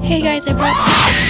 Hey guys, I brought